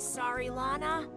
sorry, Lana.